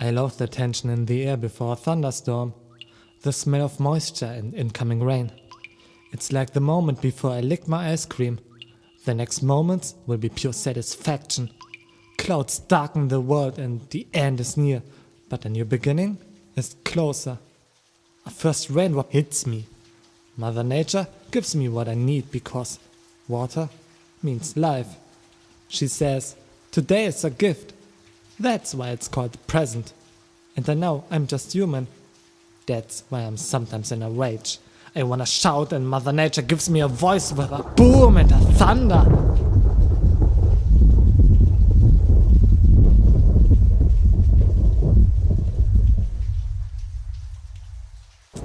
I love the tension in the air before a thunderstorm, the smell of moisture and incoming rain. It's like the moment before I lick my ice cream. The next moments will be pure satisfaction. Clouds darken the world and the end is near, but a new beginning is closer. A first raindrop hits me. Mother Nature gives me what I need because water means life. She says, today is a gift. That's why it's called present. And I know I'm just human. That's why I'm sometimes in a rage. I wanna shout and Mother Nature gives me a voice with a boom and a thunder.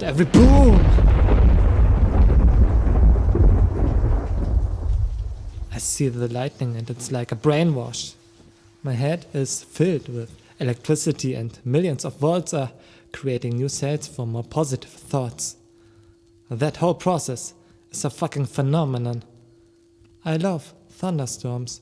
Every boom! I see the lightning and it's like a brainwash. My head is filled with electricity and millions of volts are creating new cells for more positive thoughts. That whole process is a fucking phenomenon. I love thunderstorms.